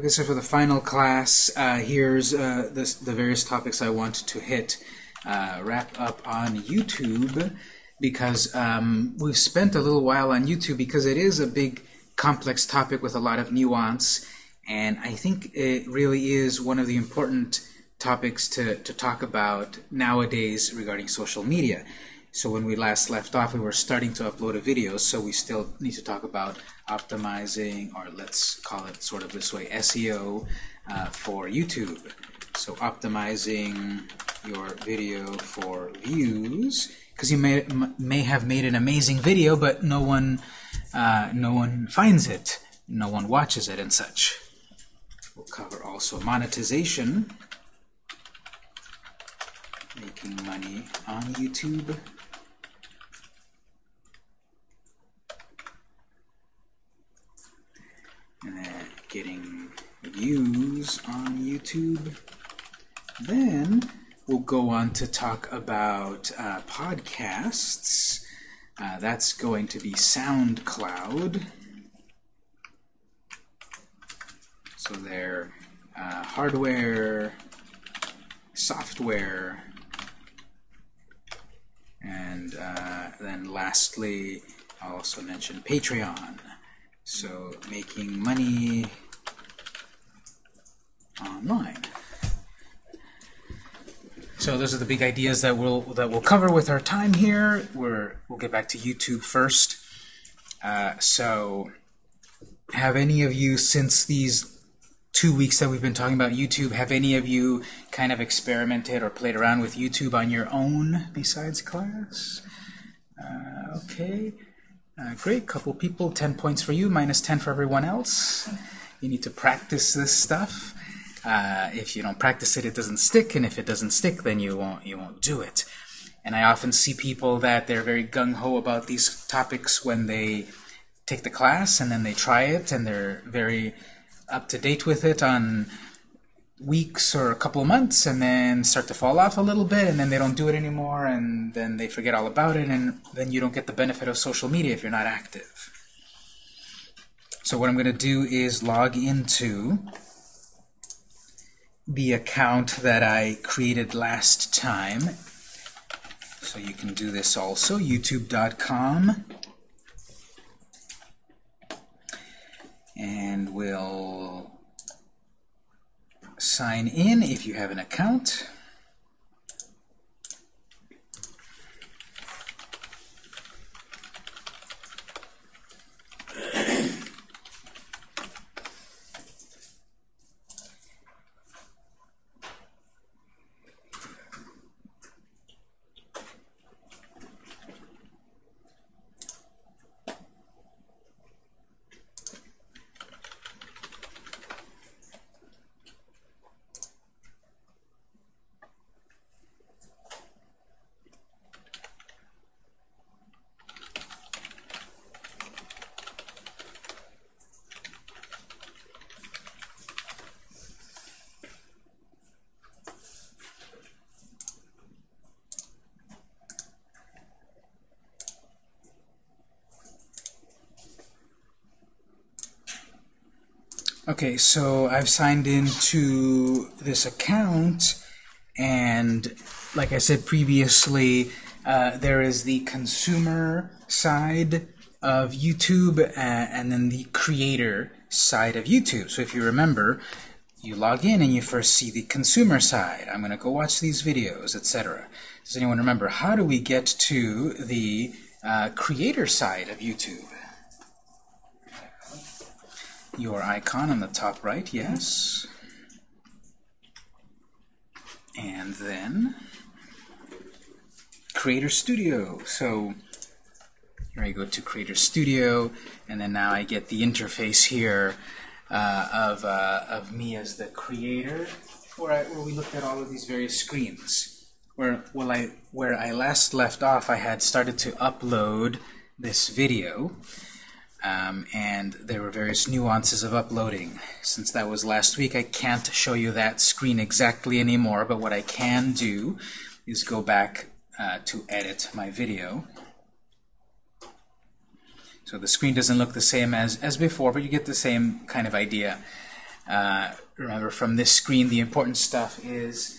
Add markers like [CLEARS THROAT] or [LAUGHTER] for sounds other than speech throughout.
Okay, so for the final class, uh, here's uh, this, the various topics I want to hit. Uh, wrap up on YouTube because um, we've spent a little while on YouTube because it is a big complex topic with a lot of nuance and I think it really is one of the important topics to, to talk about nowadays regarding social media. So when we last left off, we were starting to upload a video, so we still need to talk about optimizing, or let's call it sort of this way, SEO uh, for YouTube. So optimizing your video for views, because you may may have made an amazing video, but no one uh, no one finds it, no one watches it, and such. We'll cover also monetization, making money on YouTube. And then getting views on YouTube. Then we'll go on to talk about uh, podcasts. Uh, that's going to be SoundCloud. So their uh, hardware, software, and uh, then lastly, I'll also mention Patreon. So making money online. So those are the big ideas that we'll that we'll cover with our time here. We're we'll get back to YouTube first. Uh, so, have any of you since these two weeks that we've been talking about YouTube, have any of you kind of experimented or played around with YouTube on your own besides class? Uh, okay. Uh, great, couple people, 10 points for you, minus 10 for everyone else. You need to practice this stuff. Uh, if you don't practice it, it doesn't stick, and if it doesn't stick, then you won't you won't do it. And I often see people that they're very gung-ho about these topics when they take the class, and then they try it, and they're very up to date with it on weeks or a couple of months and then start to fall off a little bit and then they don't do it anymore and then they forget all about it and then you don't get the benefit of social media if you're not active. So what I'm going to do is log into the account that I created last time. So you can do this also, youtube.com. And we'll sign in if you have an account. Okay, so I've signed into this account, and like I said previously, uh, there is the consumer side of YouTube uh, and then the creator side of YouTube. So if you remember, you log in and you first see the consumer side. I'm going to go watch these videos, etc. Does anyone remember how do we get to the uh, creator side of YouTube? Your icon on the top right, yes. And then Creator Studio. So here I go to Creator Studio, and then now I get the interface here uh, of, uh, of me as the creator, where, I, where we looked at all of these various screens. Where, well, I, where I last left off, I had started to upload this video. Um, and there were various nuances of uploading. Since that was last week, I can't show you that screen exactly anymore, but what I can do is go back uh, to edit my video. So the screen doesn't look the same as, as before, but you get the same kind of idea. Uh, remember, from this screen, the important stuff is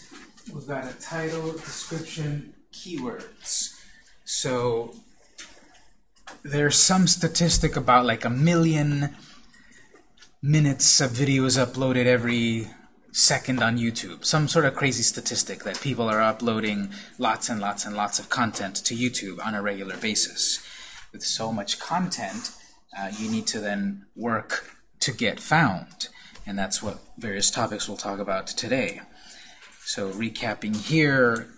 we've got a title, description, keywords. So there's some statistic about like a million minutes of videos uploaded every second on YouTube. Some sort of crazy statistic that people are uploading lots and lots and lots of content to YouTube on a regular basis. With so much content, uh, you need to then work to get found. And that's what various topics we'll talk about today. So recapping here,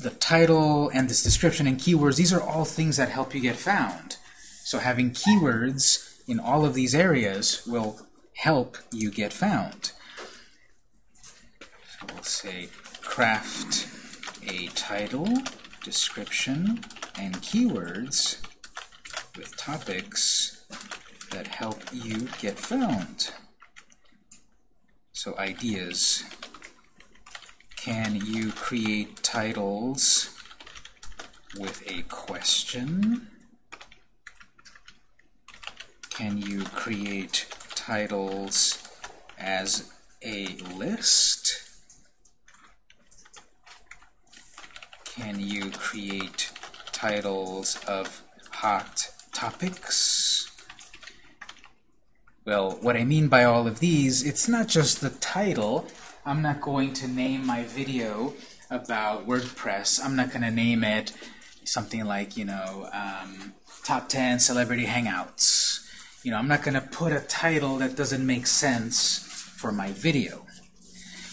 the title and this description and keywords, these are all things that help you get found. So having keywords in all of these areas will help you get found. So we'll say craft a title, description, and keywords with topics that help you get found. So ideas. Can you create titles with a question? Can you create titles as a list? Can you create titles of hot topics? Well, what I mean by all of these, it's not just the title. I'm not going to name my video about WordPress. I'm not going to name it something like, you know, um, Top 10 Celebrity Hangouts. You know, I'm not going to put a title that doesn't make sense for my video.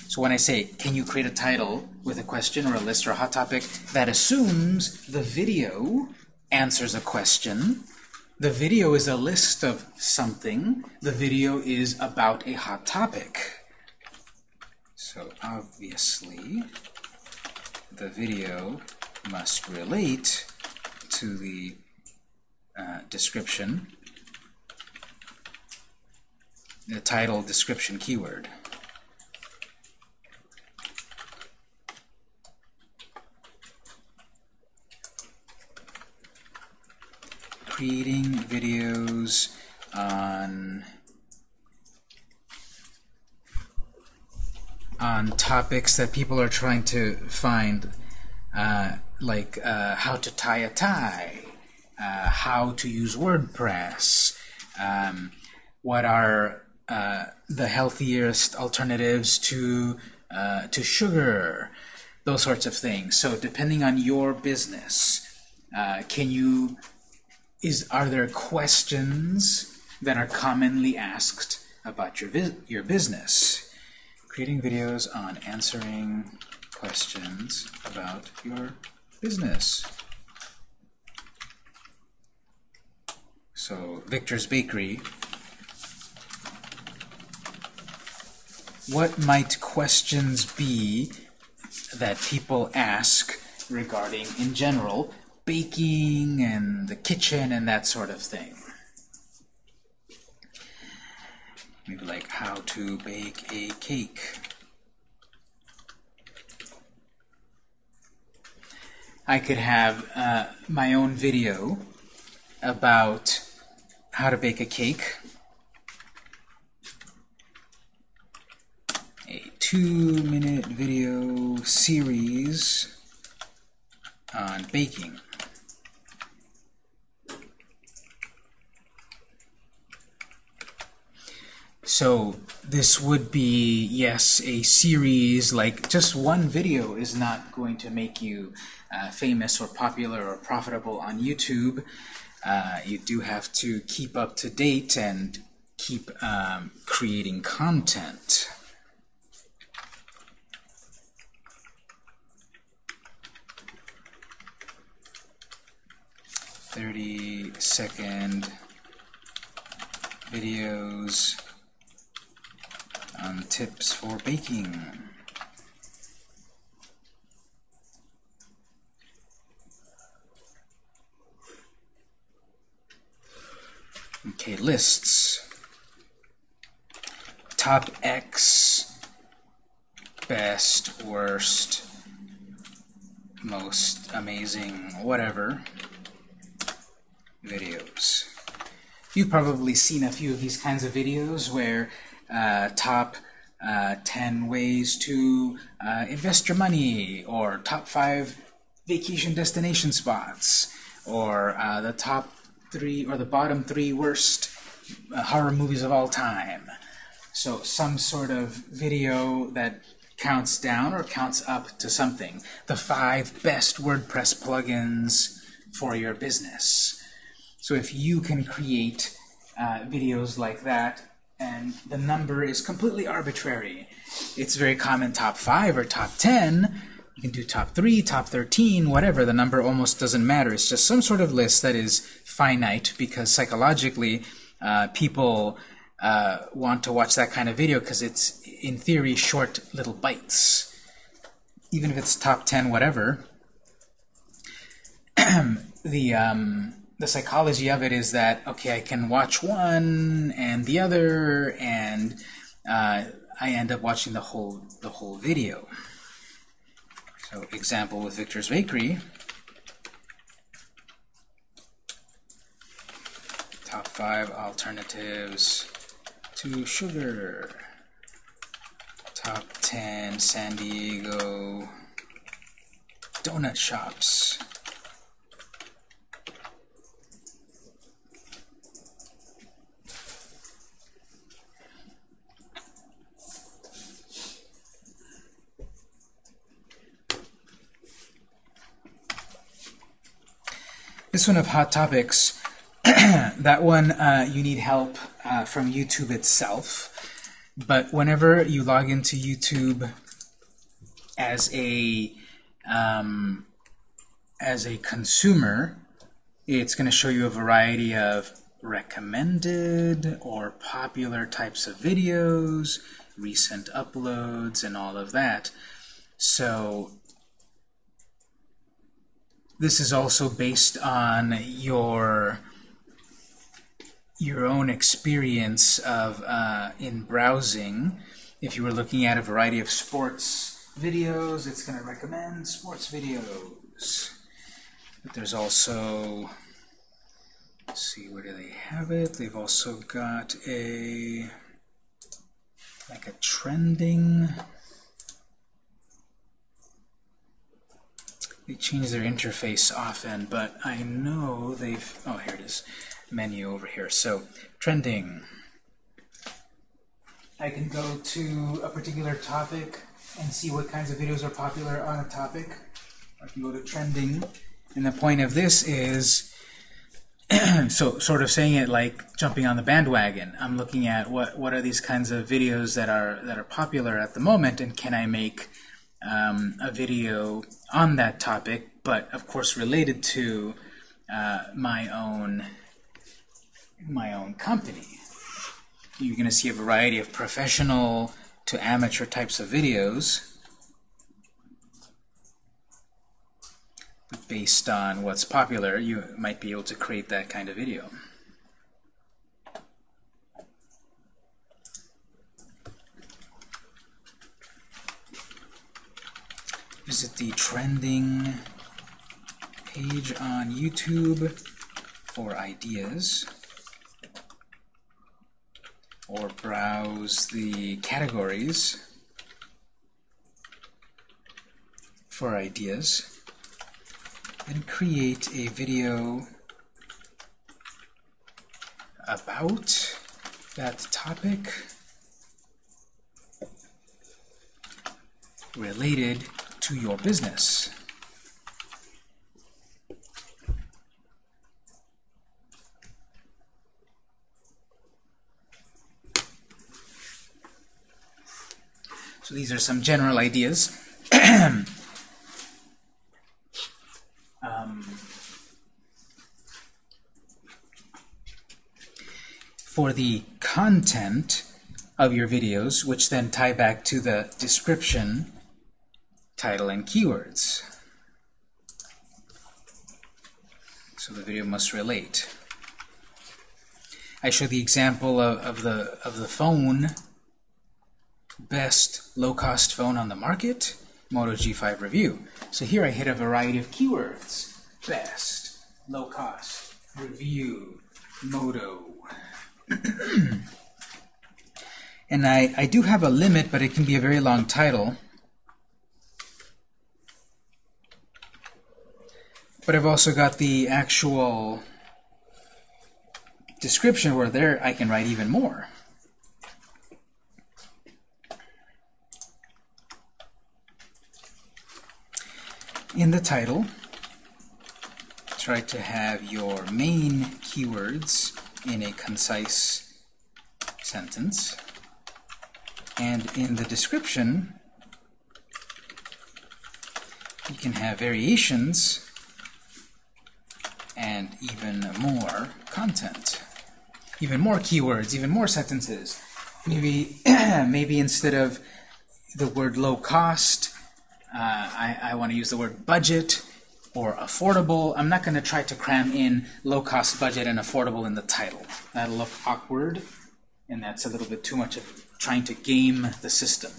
So when I say, can you create a title with a question or a list or a hot topic, that assumes the video answers a question. The video is a list of something. The video is about a hot topic. So obviously, the video must relate to the uh, description, the title description keyword. creating videos on on topics that people are trying to find, uh, like uh, how to tie a tie, uh, how to use WordPress, um, what are uh, the healthiest alternatives to uh, to sugar, those sorts of things. So depending on your business, uh, can you is are there questions that are commonly asked about your your business? Creating videos on answering questions about your business. So Victor's Bakery. What might questions be that people ask regarding, in general, baking and the kitchen and that sort of thing. Maybe like how to bake a cake. I could have uh, my own video about how to bake a cake. A two-minute video series on baking. So this would be, yes, a series, like just one video is not going to make you uh, famous or popular or profitable on YouTube. Uh, you do have to keep up to date and keep um, creating content. Thirty second videos on tips for baking. Okay, lists. Top X, best, worst, most amazing, whatever, videos. You've probably seen a few of these kinds of videos where uh, top uh, 10 ways to uh, invest your money, or top 5 vacation destination spots, or uh, the top 3 or the bottom 3 worst uh, horror movies of all time. So some sort of video that counts down or counts up to something. The five best WordPress plugins for your business. So if you can create uh, videos like that, and the number is completely arbitrary, it's very common top 5 or top 10, you can do top 3, top 13, whatever, the number almost doesn't matter. It's just some sort of list that is finite because psychologically uh, people uh, want to watch that kind of video because it's, in theory, short little bites. Even if it's top 10, whatever, [CLEARS THROAT] the, um, the psychology of it is that, okay, I can watch one and the other, and uh, I end up watching the whole, the whole video. So example with Victor's Bakery, top five alternatives to sugar. Top 10 San Diego donut shops. This one of Hot Topics, [CLEARS THROAT] that one uh, you need help uh, from YouTube itself. But whenever you log into YouTube as a um, as a consumer, it's going to show you a variety of recommended or popular types of videos, recent uploads, and all of that. So this is also based on your your own experience of uh, in browsing. If you were looking at a variety of sports videos, it's going to recommend sports videos. But there's also, see, where do they have it? They've also got a, like a trending, they change their interface often, but I know they've, oh, here it is menu over here. So trending. I can go to a particular topic and see what kinds of videos are popular on a topic. I can go to trending. And the point of this is, [CLEARS THROAT] so sort of saying it like jumping on the bandwagon. I'm looking at what what are these kinds of videos that are that are popular at the moment, and can I make um, a video on that topic, but of course related to uh, my own my own company. You're going to see a variety of professional to amateur types of videos based on what's popular, you might be able to create that kind of video. Visit the trending page on YouTube for ideas or browse the categories for ideas and create a video about that topic related to your business. So these are some general ideas. [CLEARS THROAT] um, for the content of your videos, which then tie back to the description, title, and keywords. So the video must relate. I show the example of, of the of the phone best low-cost phone on the market, Moto G5 review. So here I hit a variety of keywords. Best, low-cost, review, Moto. [CLEARS THROAT] And I, I do have a limit, but it can be a very long title. But I've also got the actual description where there I can write even more. In the title, try to have your main keywords in a concise sentence. And in the description, you can have variations and even more content. Even more keywords, even more sentences. Maybe, [CLEARS THROAT] maybe instead of the word low cost, uh, I, I want to use the word budget or affordable. I'm not going to try to cram in low cost budget and affordable in the title. That'll look awkward, and that's a little bit too much of trying to game the system.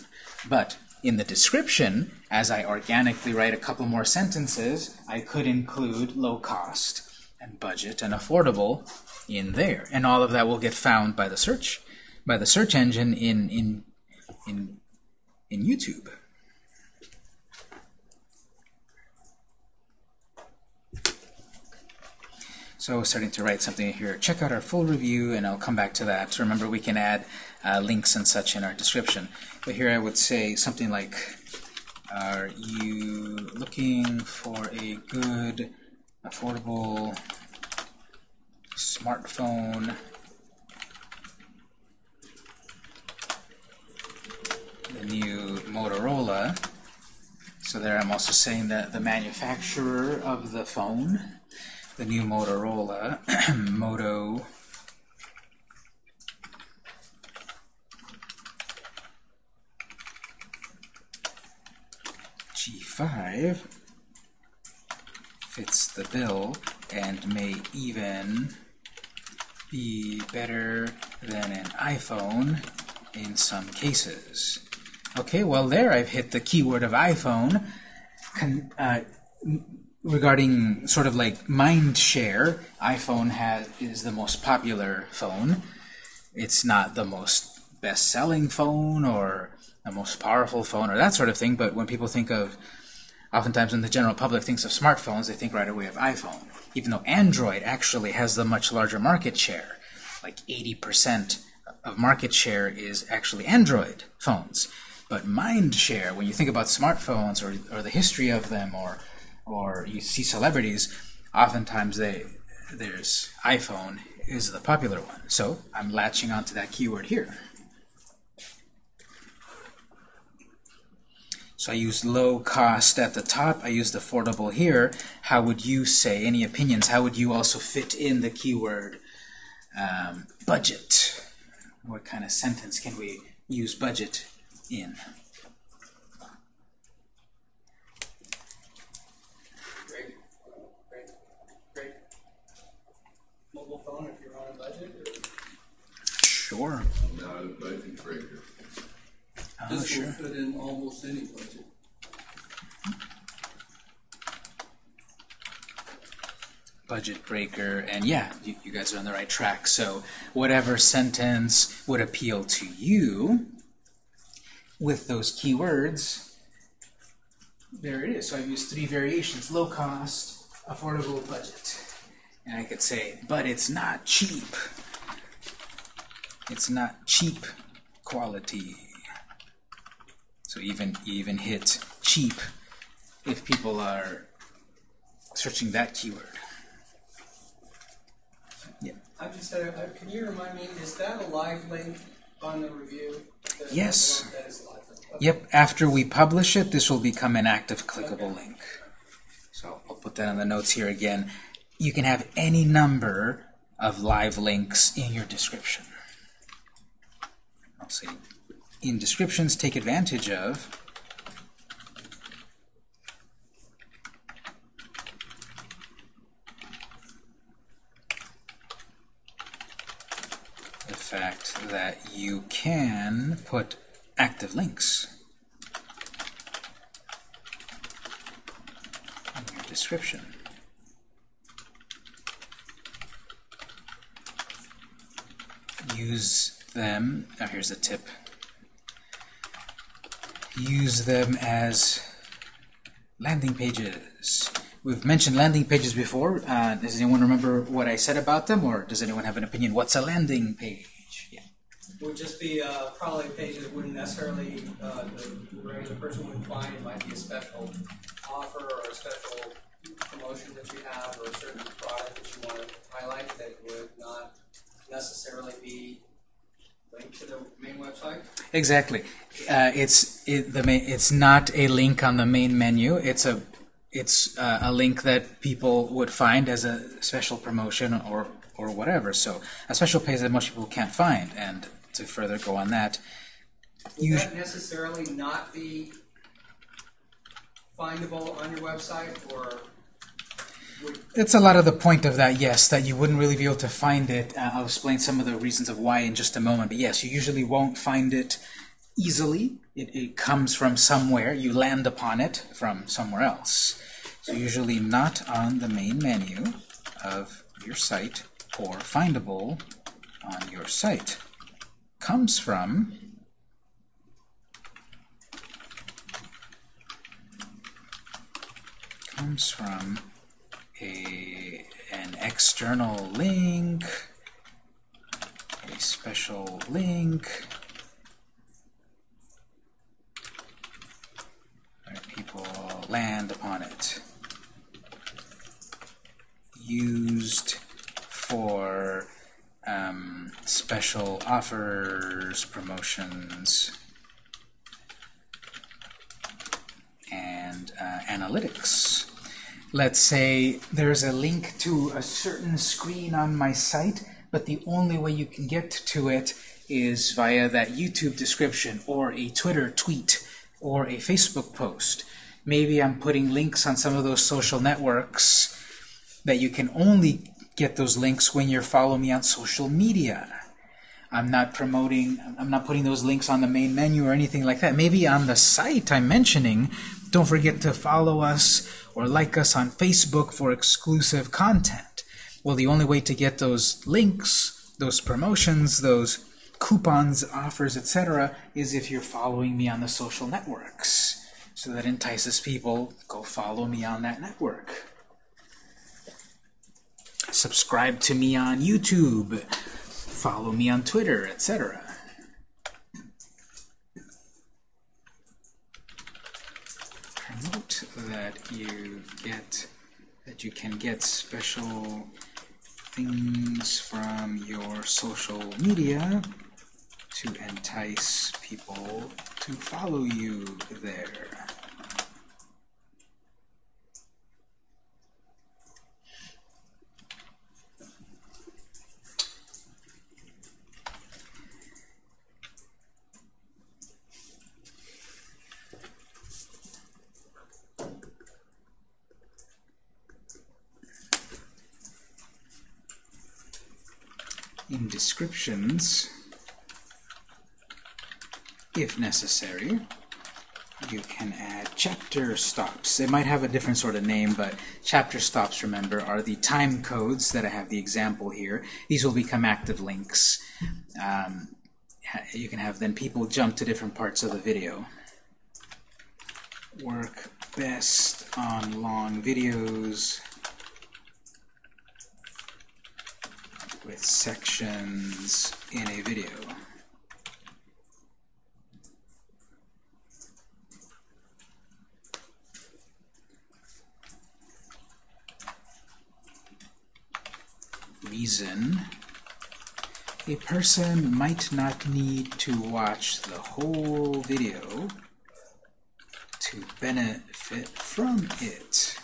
But in the description, as I organically write a couple more sentences, I could include low cost and budget and affordable in there. And all of that will get found by the search by the search engine in in in in YouTube. So starting to write something here. Check out our full review, and I'll come back to that. Remember, we can add uh, links and such in our description. But here I would say something like, are you looking for a good, affordable smartphone. The new Motorola. So there I'm also saying that the manufacturer of the phone, the new Motorola, [CLEARS THROAT] Moto. G5 fits the bill and may even be better than an iPhone in some cases. Okay, well there I've hit the keyword of iPhone Con uh, regarding sort of like mind share. iPhone has is the most popular phone. It's not the most best-selling phone or the most powerful phone or that sort of thing, but when people think of oftentimes when the general public thinks of smartphones, they think right away of iPhone even though Android actually has the much larger market share. Like 80% of market share is actually Android phones. But mind share, when you think about smartphones or, or the history of them or, or you see celebrities, oftentimes they, there's iPhone is the popular one. So I'm latching onto that keyword here. So I used low cost at the top. I used affordable here. How would you say, any opinions, how would you also fit in the keyword um, budget? What kind of sentence can we use budget in? Great, great, great. Mobile phone if you're on a budget? Or? Sure a budget breaker. Oh, This sure. will fit in almost any budget. budget breaker, and yeah, you, you guys are on the right track. So whatever sentence would appeal to you with those keywords, there it is. So I've used three variations, low cost, affordable, budget. And I could say, but it's not cheap. It's not cheap quality. So even even hit cheap if people are searching that keyword. I'm just, uh, can you remind me, is that a live link on the review? Yes. That is a live link. Okay. Yep, after we publish it, this will become an active clickable Okay. link. So I'll put that on the notes here again. You can have any number of live links in your description. I'll say in descriptions, take advantage of the fact that you can put active links in your description. Use them, oh, here's a tip, use them as landing pages. We've mentioned landing pages before. Uh, does anyone remember what I said about them, or does anyone have an opinion? What's a landing page? Yeah. Would just be uh, probably a page that wouldn't necessarily uh, the regular person wouldn't find. It might be a special offer or a special promotion that you have or a certain product that you want to highlight that would not necessarily be linked to the main website. Exactly. Uh, it's it, the main, It's not a link on the main menu. It's a it's uh, a link that people would find as a special promotion or or whatever. So a special page that most people can't find. And to further go on that, you that necessarily not be findable on your website, or It's a lot of the point of that, yes, that you wouldn't really be able to find it. Uh, I'll explain some of the reasons of why in just a moment. But yes, you usually won't find it easily. It, it comes from somewhere. You land upon it from somewhere else. So usually not on the main menu of your site or findable on your site. Comes from comes from a an external link, a special link, where people land upon it. Used for um, special offers, promotions, and uh, analytics. Let's say there's a link to a certain screen on my site, but the only way you can get to it is via that YouTube description or a Twitter tweet or a Facebook post. Maybe I'm putting links on some of those social networks that you can only get those links when you're following me on social media. I'm not promoting, I'm not putting those links on the main menu or anything like that. Maybe on the site I'm mentioning, don't forget to follow us or like us on Facebook for exclusive content. Well, the only way to get those links, those promotions, those coupons, offers, etc., is if you're following me on the social networks. So that entices people, go follow me on that network. Subscribe to me on YouTube. Follow me on Twitter, etc. Promote that you get that you can get special things from your social media to entice people to follow you there. in descriptions, if necessary, you can add chapter stops. It might have a different sort of name, but chapter stops, remember, are the time codes that I have the example here. These will become active links. Um, you can have then people jump to different parts of the video. Work best on long videos with sections in a video. Reason a person might not need to watch the whole video to benefit from it.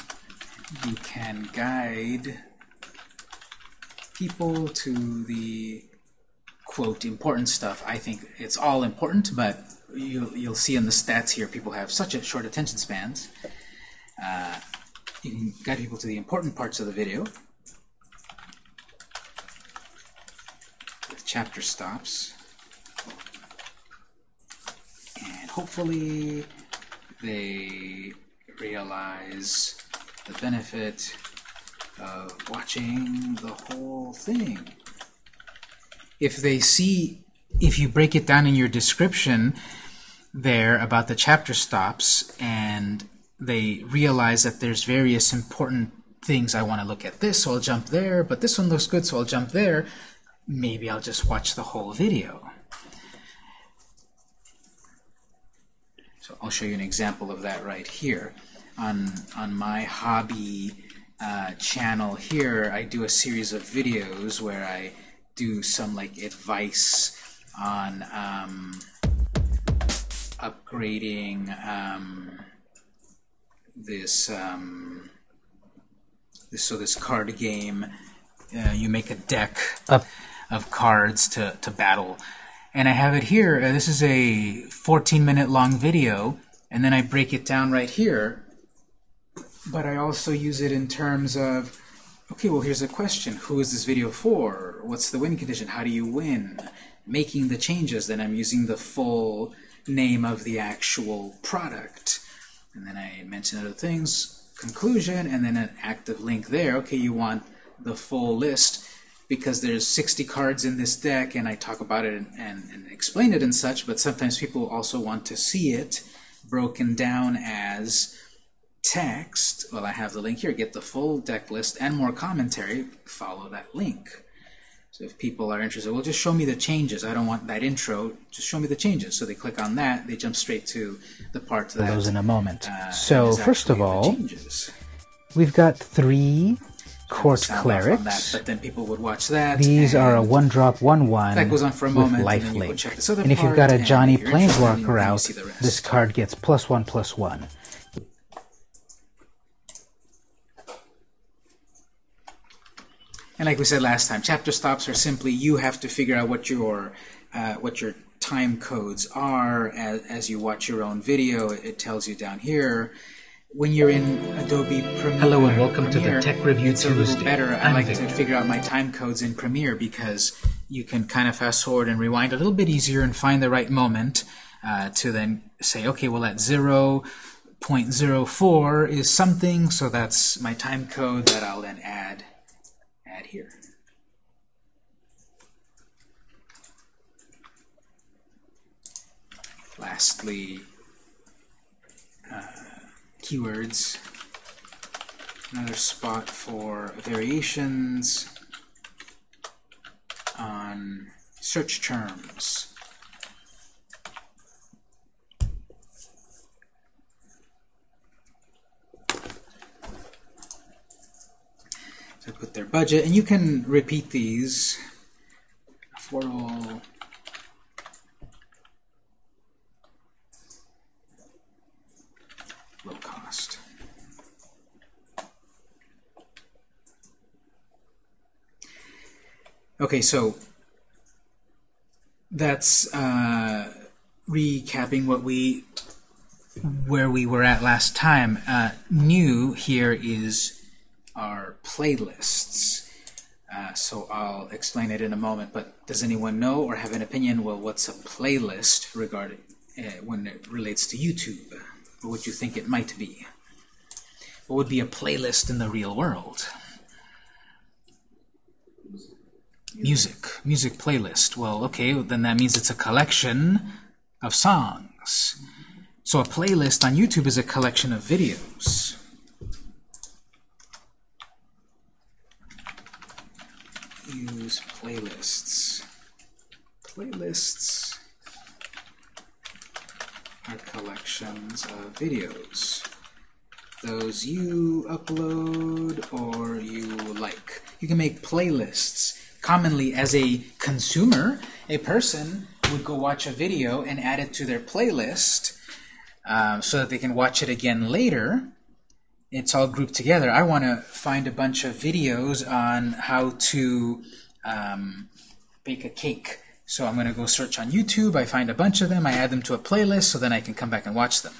You can guide people to the quote important stuff. I think it's all important, but you'll, you'll see in the stats here people have such a short attention spans. Uh, you can guide people to the important parts of the video with chapter stops. And hopefully they realize the benefit of watching the whole thing. If they see, if you break it down in your description, there about the chapter stops and they realize that there's various important things I want to look at this, so I'll jump there, but this one looks good, so I'll jump there. Maybe I'll just watch the whole video. So I'll show you an example of that right here. On, on my hobby uh, channel here, I do a series of videos where I do some like advice on um, upgrading um, this, um, this so this card game. Uh, you make a deck Up. of cards to, to battle. And I have it here. Uh, this is a 14 minute long video, and then I break it down right here. But I also use it in terms of, okay, well, here's a question. Who is this video for? What's the win condition? How do you win? Making the changes, then I'm using the full name of the actual product. And then I mention other things, conclusion, and then an active link there. Okay, you want the full list because there's 60 cards in this deck and I talk about it and, and, and, explain it and such, but sometimes people also want to see it broken down as text. Well, I have the link here. Get the full deck list and more commentary. Follow that link. So if people are interested, well, just show me the changes. I don't want that intro. Just show me the changes. So they click on that. They jump straight to the part that Those in a moment. uh, so first of all, we've got three court on that, clerics. but then people would watch that. These are a one drop, one one That goes on for a moment, life go link. check this other And if you've got a Johnny if you're interested, then you- Planeswalker out, see the rest. this card gets plus one plus one. And like we said last time, chapter stops are simply you have to figure out what your uh, what your time codes are as, as you watch your own video. It, it tells you down here. When you're in Adobe Premiere, Hello and welcome to the Tech Review it's a little better. I I'm like to figure out my time codes in Premiere because you can kind of fast forward and rewind a little bit easier and find the right moment uh, to then say, okay, well at 0.04 is something, so that's my time code that I'll then add add here. Lastly, uh, keywords. Another spot for variations on search terms. Put their budget, and you can repeat these for all. Low cost. Okay, so that's uh, recapping what we where we were at last time. Uh, new here is our playlists. Uh, so I'll explain it in a moment, but does anyone know or have an opinion, well, what's a playlist regarding uh, when it relates to YouTube? What would you think it might be? What would be a playlist in the real world? Music. Music playlist. Well, okay, then that means it's a collection of songs. So a playlist on YouTube is a collection of videos. Use playlists. Playlists are collections of videos. Those you upload or you like. You can make playlists. Commonly, as a consumer, a person would go watch a video and add it to their playlist um, so that they can watch it again later. It's all grouped together. I want to find a bunch of videos on how to um, bake a cake. So I'm going to go search on YouTube. I find a bunch of them. I add them to a playlist so then I can come back and watch them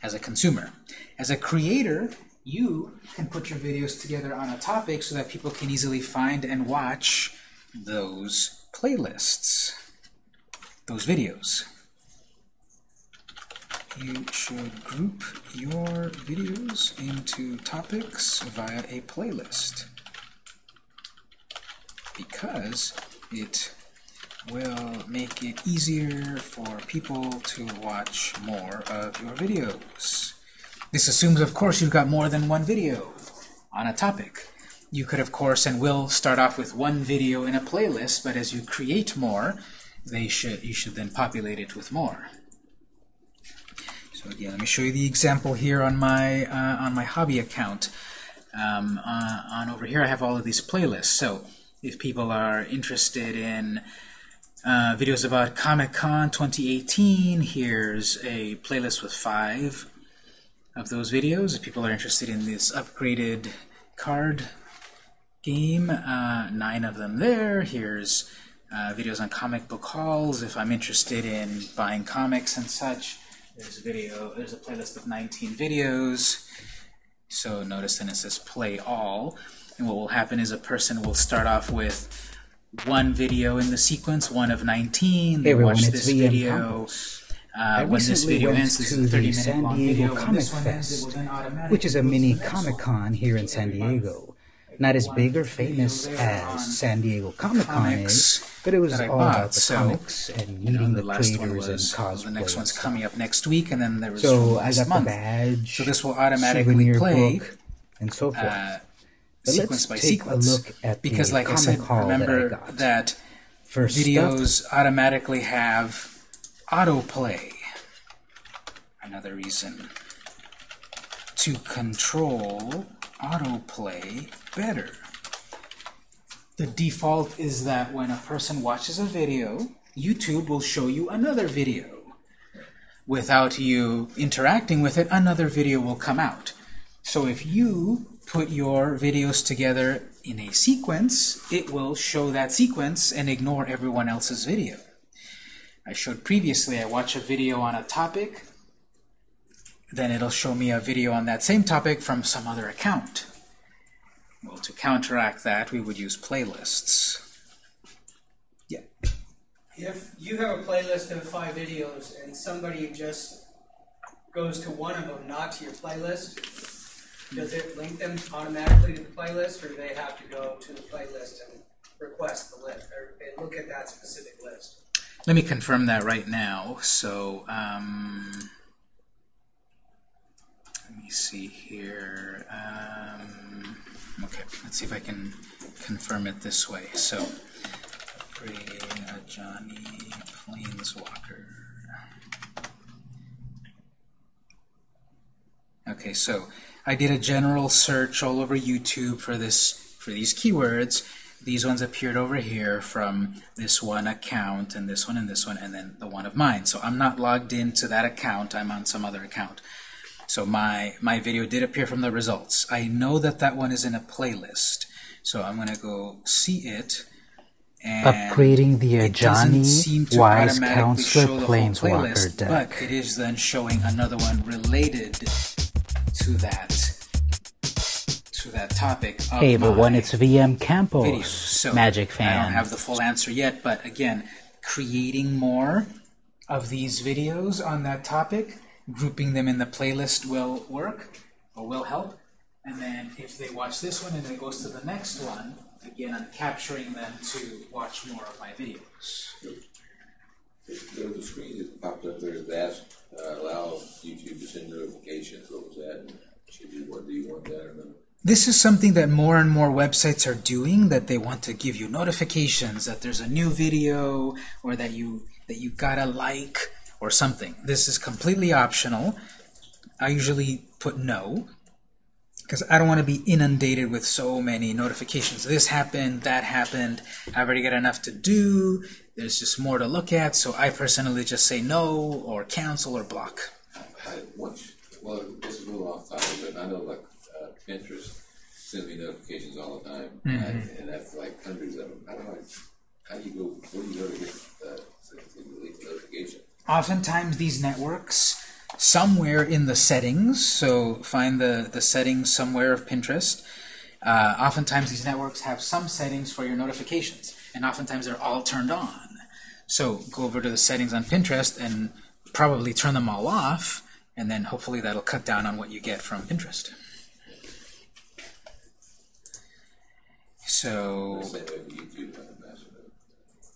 as a consumer. As a creator, you can put your videos together on a topic so that people can easily find and watch those playlists, those videos. You should group your videos into topics via a playlist because it will make it easier for people to watch more of your videos. This assumes, of course, you've got more than one video on a topic. You could, of course, and will start off with one video in a playlist, but as you create more, they should you should then populate it with more. So again, let me show you the example here on my uh, on my hobby account. Um, uh, on over here, I have all of these playlists. So if people are interested in uh, videos about Comic-Con 2018, here's a playlist with five of those videos. If people are interested in this upgraded card game, uh, nine of them there. Here's uh, videos on comic book hauls if I'm interested in buying comics and such. There's a video, there's a playlist of 19 videos. So notice then it says play all. And what will happen is a person will start off with one video in the sequence, one of 19. They everyone, watch this video. Uh, when this video ends, this is a 30 minute San Diego video. Comic this one ends, it Fest, automatically which is a go to the mini Comic. Con here in San Diego. Not as big or famous as San Diego Comic Con comics is, but it was that I all bought, about the so, comics and You meeting know, the the last one was, cosplay. the next one's coming up next week, and then there was So I got month. the badge, So this will automatically play book, and so forth. uh, But sequence by take sequence. a look at because, the like I said, remember that that First videos automatically have autoplay. Another reason to control autoplay better. The default is that when a person watches a video, YouTube will show you another video. Without you interacting with it, another video will come out. So if you put your videos together in a sequence, it will show that sequence and ignore everyone else's video. I showed previously, I watch a video on a topic, then it'll show me a video on that same topic from some other account. Well, to counteract that, we would use playlists. Yeah. If you have a playlist of five videos and somebody just goes to one of them, not to your playlist, does it link them automatically to the playlist, or do they have to go to the playlist and request the list, or and look at that specific list? Let me confirm that right now. So, um, let me see here. Um, okay, let's see if I can confirm it this way. So, upgrading Ajani Planeswalker. Okay, so I did a general search all over YouTube for this for these keywords. These ones appeared over here from this one account and this one and this one and then the one of mine. So I'm not logged into that account. I'm on some other account. So my my video did appear from the results. I know that that one is in a playlist. So I'm going to go see it. And Upgrading the Ajani Wise Counselor Planeswalker playlist, deck. But it is then showing another one related to that to that topic. Of Hey everyone, my it's VM Campos. So Magic fan. I don't have the full answer yet, but again, creating more of these videos on that topic, grouping them in the playlist will work or will help. And then if they watch this one and then it goes to the next one, again, I'm capturing them to watch more of my videos. A screen that popped up there that asked, uh, allow YouTube to send notifications. What was that? Should you want, do you want that or not? This is something that more and more websites are doing, that they want to give you notifications that there's a new video or that you that you got a like or something. This is completely optional. I usually put no because I don't want to be inundated with so many notifications. This happened, that happened. I've already got enough to do. There's just more to look at, so I personally just say no or cancel or block. Well, this is a little off topic, but I know like uh, Pinterest sends me notifications all the time, and, and that's like hundreds of them. How do I, how do you go, where do you go to get, uh, to, to delete the notification? Oftentimes these networks somewhere in the settings so find the the settings somewhere of Pinterest uh, oftentimes these networks have some settings for your notifications and oftentimes they're all turned on. So go over to the settings on Pinterest and probably turn them all off and then hopefully that'll cut down on what you get from Pinterest. So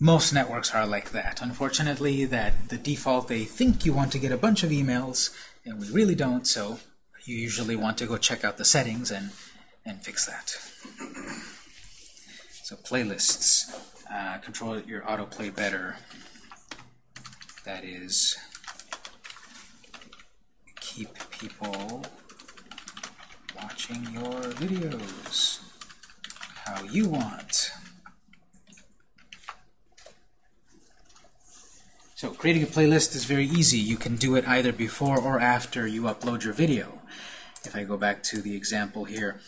most networks are like that. Unfortunately, that the default, they think you want to get a bunch of emails, and we really don't, so you usually want to go check out the settings and, and fix that. So playlists, uh, control your autoplay better. That is, keep people watching your videos how you want. So creating a playlist is very easy. You can do it either before or after you upload your video. If I go back to the example here,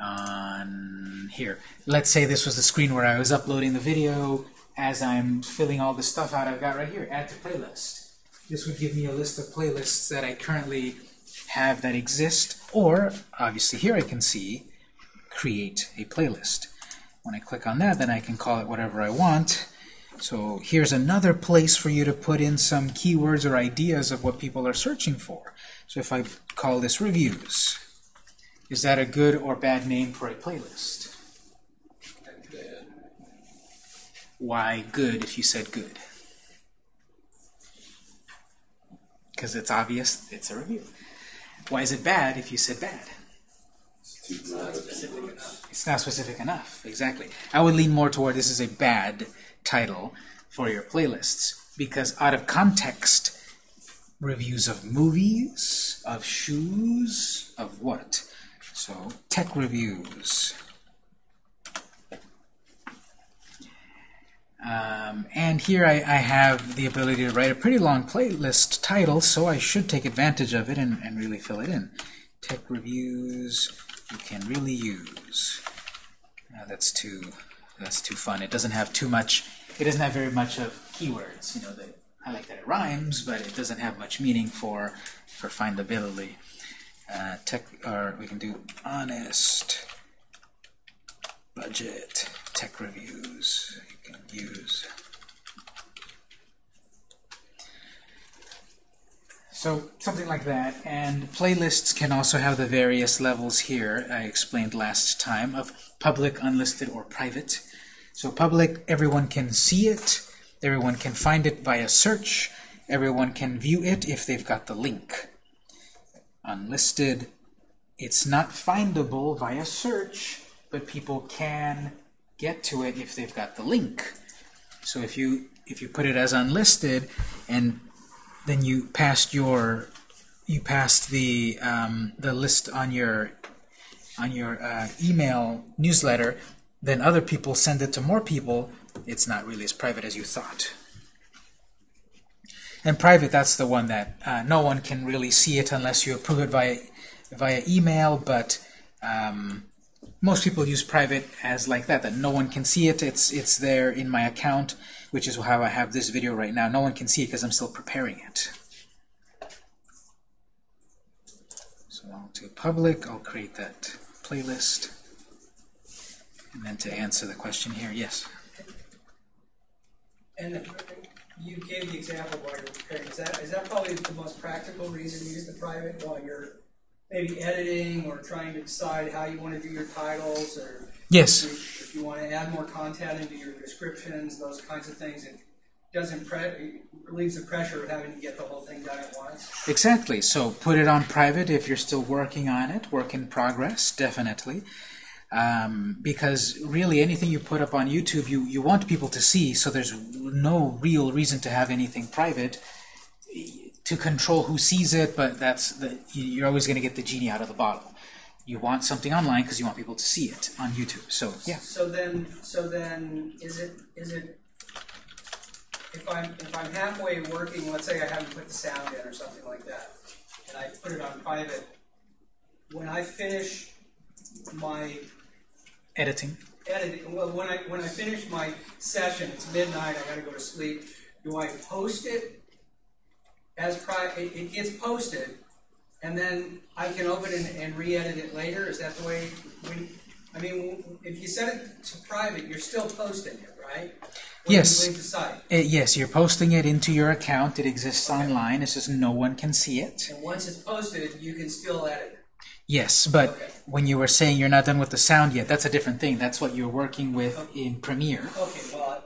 on here, let's say this was the screen where I was uploading the video. As I'm filling all the stuff out, I've got right here, add to playlist. This would give me a list of playlists that I currently have that exist, or obviously here I can see create a playlist. When I click on that, then I can call it whatever I want. So here's another place for you to put in some keywords or ideas of what people are searching for. So if I call this reviews, is that a good or bad name for a playlist? Why good if you said good? Because it's obvious it's a review. Why is it bad if you said bad? It's broad. Specific enough. It's not specific enough, exactly. I would lean more toward this is a bad title for your playlists because out of context, reviews of movies, of shoes, of what? So, tech reviews. Um, and here I, I have the ability to write a pretty long playlist title, so I should take advantage of it and, and really fill it in. Tech reviews you can really use. Uh, that's too that's too fun. It doesn't have too much. It doesn't have very much of keywords. You know, that I like that it rhymes, but it doesn't have much meaning for for findability. Uh, tech, or we can do honest budget tech reviews. You can use. So something like that, and playlists can also have the various levels here I explained last time of public, unlisted, or private. So public, everyone can see it, everyone can find it via search, everyone can view it if they've got the link. Unlisted, it's not findable via search, but people can get to it if they've got the link. So if you if you put it as unlisted and then you passed your you passed the um, the list on your on your uh, email newsletter, then other people send it to more people. It's not really as private as you thought. And private, that's the one that uh, no one can really see it unless you approve it via via email. But um, most people use private as like that, that no one can see it. It's it's there in my account, which is how I have this video right now. No one can see it because I'm still preparing it. So I'll do public. I'll create that playlist. And then to answer the question here, yes. And you gave the example while you're preparing. Is that is that probably the most practical reason to use the private while you're maybe editing or trying to decide how you want to do your titles or Yes. if if you want to add more content into your descriptions, those kinds of things. It doesn't pre- it relieves the pressure of having to get the whole thing done at once. Exactly. So put it on private if you're still working on it. Work in progress, definitely. Um, because really anything you put up on YouTube, you, you want people to see, so there's no real reason to have anything private to control who sees it, but that's the, you- you're always going to get the genie out of the bottle. You want something online because you want people to see it on YouTube. So yeah, So then, so then, is it is it if I'm if I'm halfway working, let's say I haven't put the sound in or something like that, and I put it on private. When I finish my editing. editing, well, when I when I finish my session, it's midnight. I got to go to sleep. Do I post it as private? It, it gets posted, and then I can open it and re-edit it later. Is that the way? We, I mean, if you set it to private, you're still posting it, right? When Yes. You Uh, yes, you're posting it into your account. It exists online. It's just no one can see it. and once it's posted, you can still edit it. Yes, but Okay. when you were saying you're not done with the sound yet, that's a different thing. That's what you're working with in Premiere. Okay, well,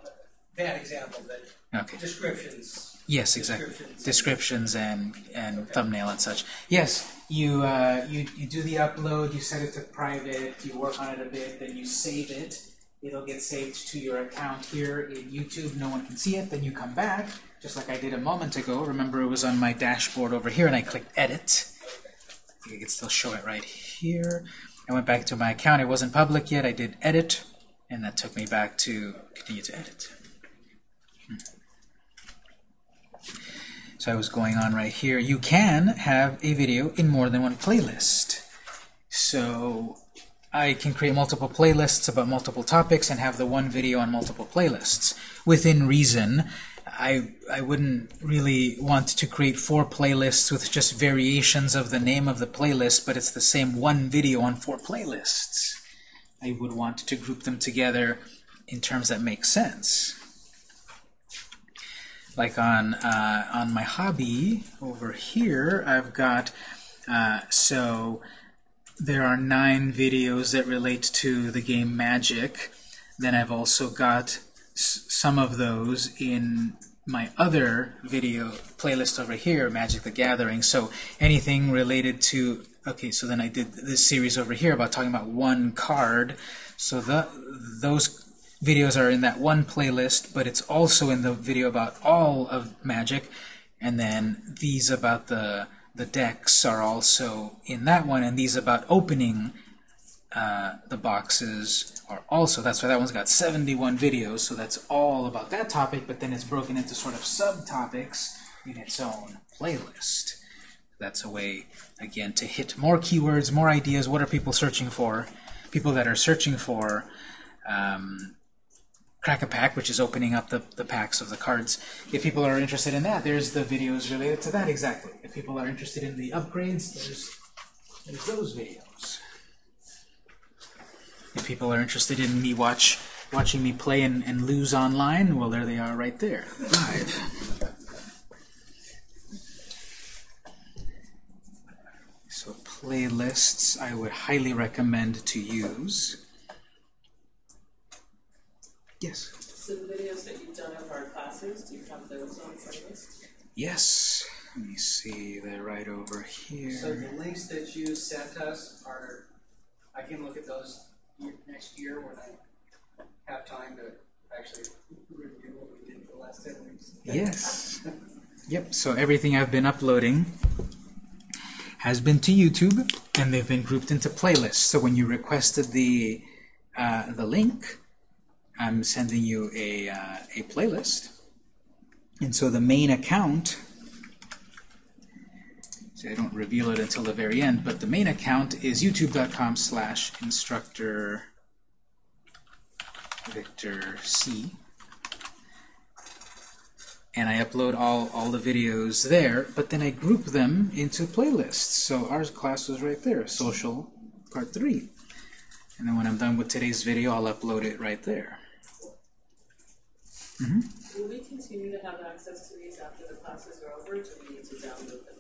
bad example, but Okay. descriptions. Yes, exactly. Descriptions. Descriptions and and thumbnail and such. Yes, you uh, you you do the upload. You set it to private. You work on it a bit. Then you save it. It'll get saved to your account here in YouTube. No one can see it. Then you come back, just like I did a moment ago. Remember, it was on my dashboard over here, and I clicked Edit. You can still show it right here. I went back to my account. It wasn't public yet. I did Edit, and that took me back to continue to edit. So I was going on right here. You can have a video in more than one playlist. So I can create multiple playlists about multiple topics and have the one video on multiple playlists. Within reason, I, I wouldn't really want to create four playlists with just variations of the name of the playlist, but it's the same one video on four playlists. I would want to group them together in terms that make sense like on uh, on my hobby over here, I've got uh, so there are nine videos that relate to the game Magic. Then I've also got some of those in my other video playlist over here, Magic the Gathering. So anything related to okay, so then I did this series over here about talking about one card. So the those videos are in that one playlist, but it's also in the video about all of Magic, and then these about the the decks are also in that one, and these about opening uh, the boxes are also. That's why that one's got 71 videos, so that's all about that topic, but then it's broken into sort of subtopics in its own playlist. That's a way, again, to hit more keywords, more ideas. What are people searching for? People that are searching for um, Crack a Pack, which is opening up the, the packs of the cards. If people are interested in that, there's the videos related to that exactly. If people are interested in the upgrades, there's, there's those videos. If people are interested in me watch watching me play and, and lose online, well, there they are right there, live. So playlists I would highly recommend to use. Yes. So the videos that you've done of our classes, do you have those on playlist? Yes. Let me see. They're right over here. So the links that you sent us are, I can look at those next year when I have time to actually review what we did for the last ten weeks. Yes. Yep. So everything I've been uploading has been to YouTube, and they've been grouped into playlists. So when you requested the uh, the link, I'm sending you a uh, a playlist. And so the main account. See, I don't reveal it until the very end, but the main account is youtube.com slash instructor Victor C and I upload all, all the videos there, but then I group them into playlists. So our class was right there, social part 3. And then when I'm done with today's video, I'll upload it right there. Mm-hmm. Will we continue to have access to these after the classes are over, or do we need to download them?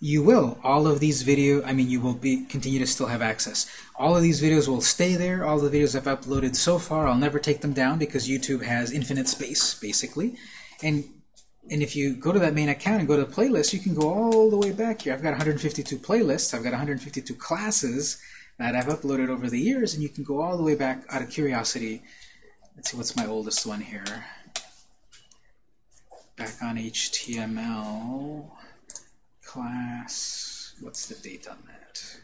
You will. All of these video, I mean, you will be continue to still have access. All of these videos will stay there. All the videos I've uploaded so far, I'll never take them down because YouTube has infinite space, basically. And and if you go to that main account and go to the playlist, you can go all the way back here. I've got 152 playlists. I've got 152 classes that I've uploaded over the years, and you can go all the way back out of curiosity. Let's see, what's my oldest one here? Back on HTML class. What's the date on that?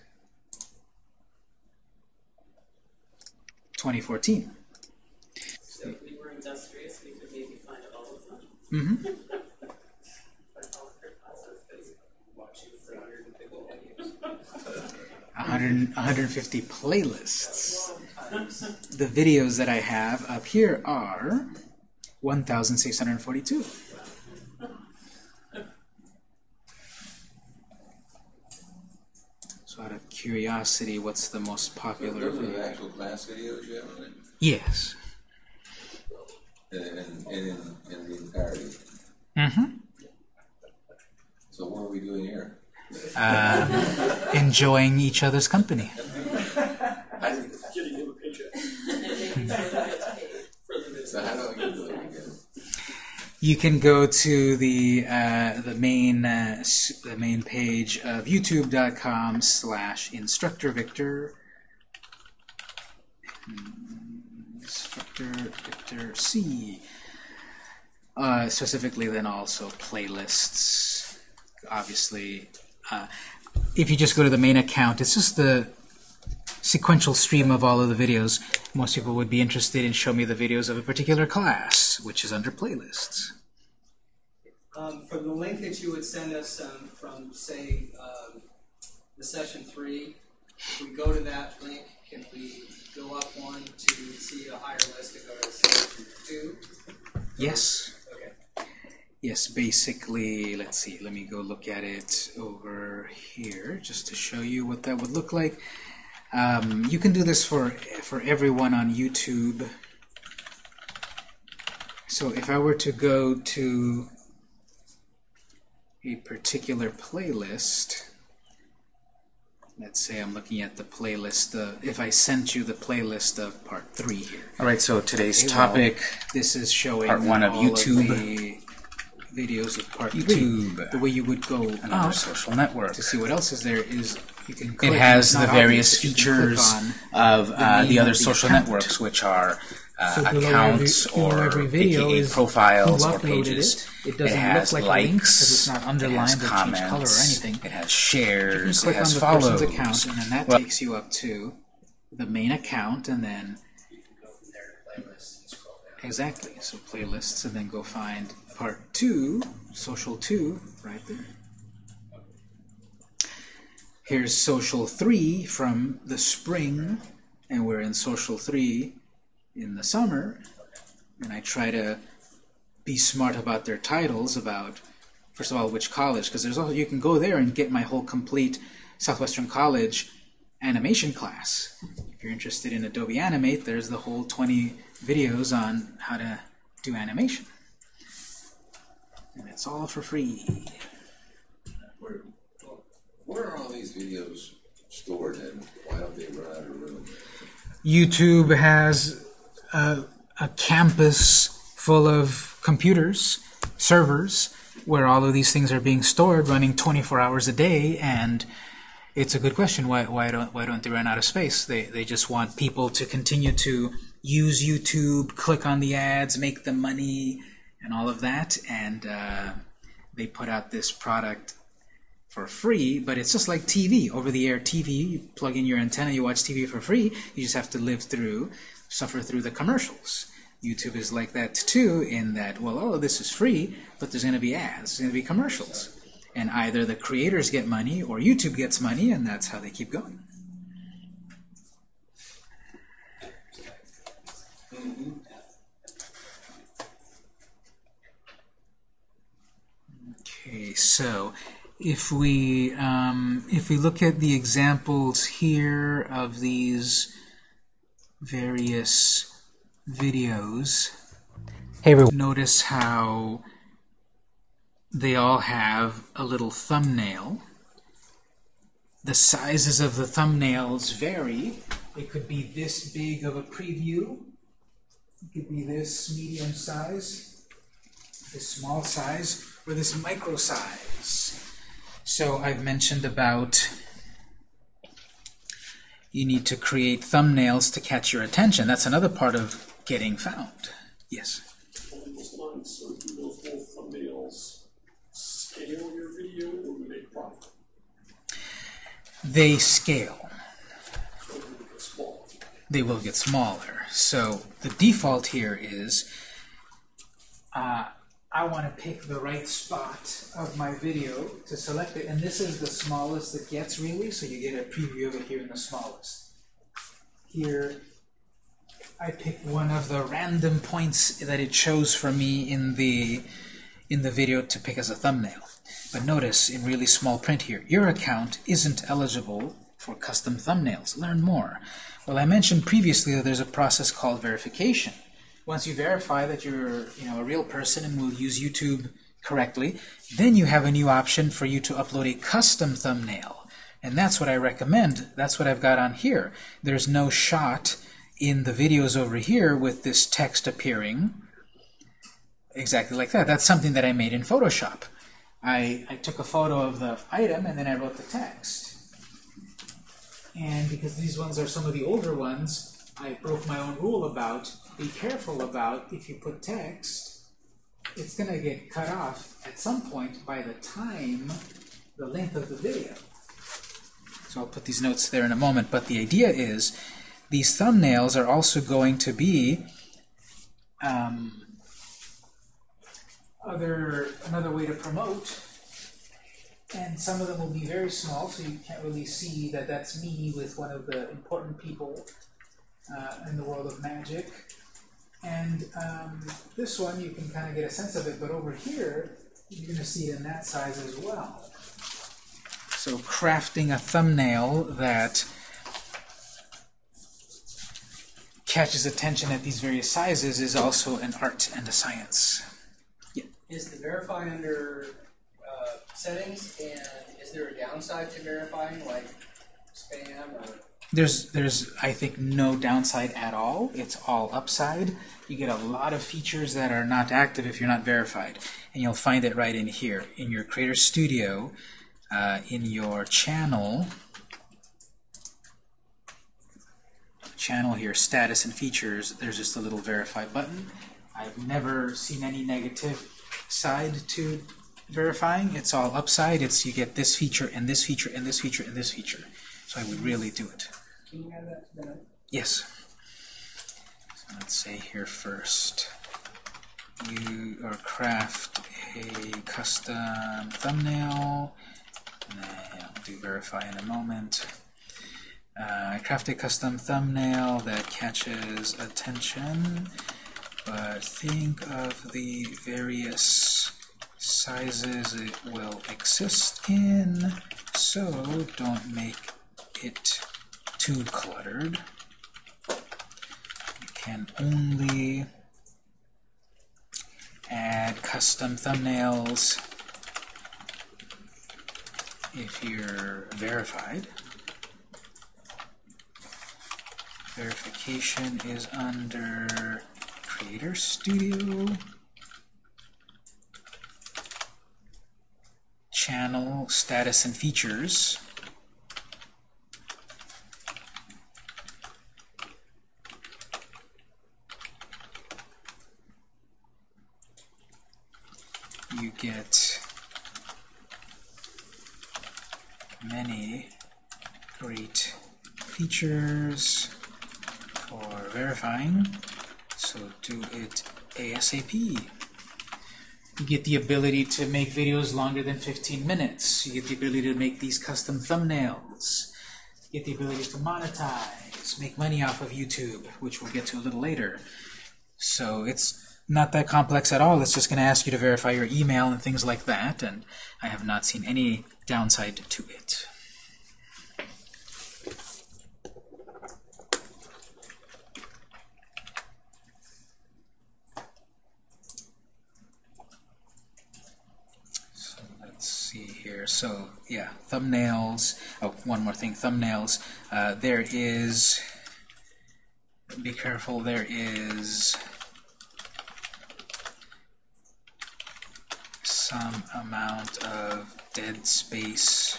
2014. So if we were industrious, we could maybe find [LAUGHS] all of them. Mm-hmm. All of your classes, because Watch you for hundred and fifty 100, 150 playlists. The videos that I have up here are 1,642. So out of curiosity, what's the most So popular those are the video? actual class videos you have on it? Yes. And, and, and in, in the entirety. Mm-hmm. So what are we doing here? Uh, enjoying each other's company. [LAUGHS] I think, and making sure that it's paid for the so how do I get to You can go to the uh, the main uh, the main page of YouTube.com slash Instructor Victor. Instructor Victor C. Uh, specifically, then also playlists. Obviously, uh, if you just go to the main account, it's just the sequential stream of all of the videos. Most people would be interested in show me the videos of a particular class, which is under playlists. Um, from the link that you would send us um, from, say, um, the session three, if we go to that link, can we go up one to see a higher list to go to session two? Yes. Okay. Yes, basically, let's see, let me go look at it over here just to show you what that would look like. Um, you can do this for, for everyone on YouTube. So if I were to go to a particular playlist, let's say I'm looking at the playlist, uh, if I sent you the playlist of part three here. All right, so today's Okay, well, topic, This is showing Part one of YouTube. the videos of part YouTube. three. The way you would go another up social network. to see what else is there is you can click It has the various obvious, but you can click features of uh, name the other the social account. networks, which are uh, So accounts or every video AKA profiles or pages. it. It doesn't has look like likes. link 'cause it's not it has underlined comments. color or anything. It has shares. It has the follows. account, and then that Well- takes you up to the main account, and then Go from there to playlists and scroll down. exactly so playlists, and then go find part two, social two, right there. Here's social three from the spring, and we're in social three in the summer. And I try to be smart about their titles about first of all which college because there's also you can go there and get my whole complete Southwestern College animation class. If you're interested in Adobe Animate, there's the whole 20 videos on how to do animation. And it's all for free. Where, are all these videos stored and why don't they run out of room? YouTube has a, a campus full of computers, servers, where all of these things are being stored, running 24 hours a day, and it's a good question. Why, why don't why don't they run out of space? They they just want people to continue to use YouTube, click on the ads, make the money, and all of that, and uh, they put out this product for free, but it's just like TV, over-the-air TV. You plug in your antenna, you watch TV for free. You just have to live through, suffer through the commercials. YouTube is like that too, in that, well, oh, this is free, but there's going to be ads, there's going to be commercials. And either the creators get money or YouTube gets money, and that's how they keep going. Okay, so if we um, if we look at the examples here of these various videos, Hey everyone. notice how they all have a little thumbnail. The sizes of the thumbnails vary. It could be this big of a preview. It could be this medium size, this small size, or this micro size. So I've mentioned about you need to create thumbnails to catch your attention. That's another part of getting found. Yes. along those lines, so do those thumbnails scale your video or do they? They scale. They they will get smaller. So the default here is uh, I want to pick the right spot of my video to select it, and this is the smallest it gets really, so you get a preview of it here in the smallest. Here, I pick one of the random points that it chose for me in the in the video to pick as a thumbnail. But notice in really small print here, your account isn't eligible for custom thumbnails. Learn more. Well, I mentioned previously that there's a process called verification. Once you verify that you're you know, a real person and will use YouTube correctly, then you have a new option for you to upload a custom thumbnail. And that's what I recommend. That's what I've got on here. There's no shot in the videos over here with this text appearing. exactly like that. That's something that I made in Photoshop. I, I took a photo of the item and then I wrote the text. And because these ones are some of the older ones, I broke my own rule about be careful about if you put text, it's going to get cut off at some point by the time, the length of the video. So I'll put these notes there in a moment, but the idea is these thumbnails are also going to be um, other another way to promote and some of them will be very small so you can't really see that that's me with one of the important people uh, in the world of magic and um, this one you can kind of get a sense of it but over here you're going to see it in that size as well so crafting a thumbnail that catches attention at these various sizes is also an art and a science. Is the verify under uh, settings, and is there a downside to verifying, like spam or? There's, there's, I think, no downside at all. It's all upside. You get a lot of features that are not active if you're not verified. And you'll find it right in here. In your Creator Studio, uh, in your channel, channel here, status and features, there's just a little verify button. I've never seen any negative side to verifying. It's all upside. It's you get this feature and this feature and this feature and this feature. So I would really do it. Yes. So let's say here first, you or craft a custom thumbnail. And I'll do verify in a moment. Uh, craft a custom thumbnail that catches attention, but think of the various sizes it will exist in, so don't make it too cluttered. You can only add custom thumbnails if you're verified. Verification is under Creator Studio, Channel, Status and Features. You get many great features for verifying, so do it ASAP. You get the ability to make videos longer than 15 minutes. You get the ability to make these custom thumbnails. You get the ability to monetize, make money off of YouTube, which we'll get to a little later. So it's not that complex at all. It's just going to ask you to verify your email and things like that, and I have not seen any downside to it. So let's see here. So yeah, thumbnails. Oh, one more thing, thumbnails. Uh, there is. Be careful. There is some amount of dead space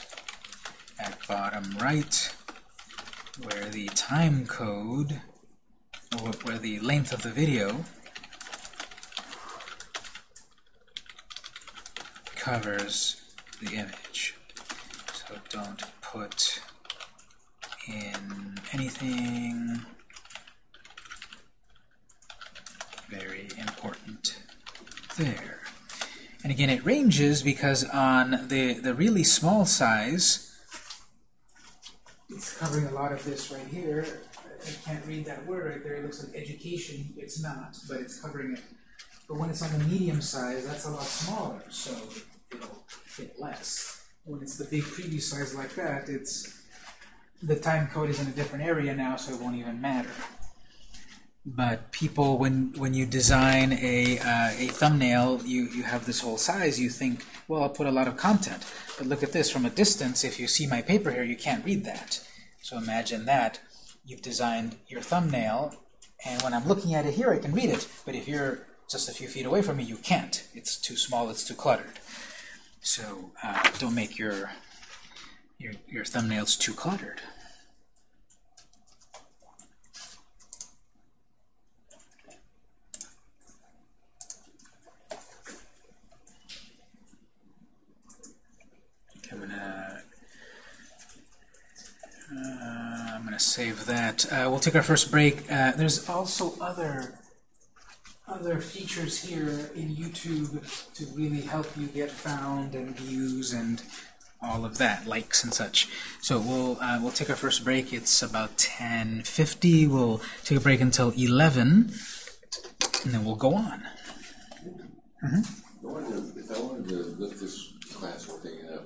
at bottom right where the time code, or where the length of the video covers the image. So don't put in anything very important there. And again, it ranges because on the, the really small size, it's covering a lot of this right here. I can't read that word right there. It looks like education. It's not, but it's covering it. But when it's on the medium size, that's a lot smaller, so it'll fit less. When it's the big preview size like that, it's the time code is in a different area now, so it won't even matter. But people, when when you design a uh, a thumbnail, you you have this whole size. You think, well, I'll put a lot of content. But look at this from a distance. If you see my paper here, you can't read that. So imagine that you've designed your thumbnail, and when I'm looking at it here, I can read it. But if you're just a few feet away from me, you can't. It's too small, it's too cluttered. So uh, don't make your, your, your thumbnails too cluttered. Okay, I'm gonna uh, I'm gonna save that. Uh, we'll take our first break. Uh, there's also other other features here in YouTube to really help you get found and views and all of that, likes and such. So we'll uh, we'll take our first break. It's about 10:50. We'll take a break until 11, and then we'll go on. I wanted if I wanted to look this class we're taking up,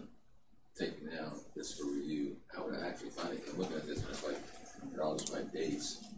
taking now, this for review, how would I actually find it? I'm looking at this and it's like, they're all my dates.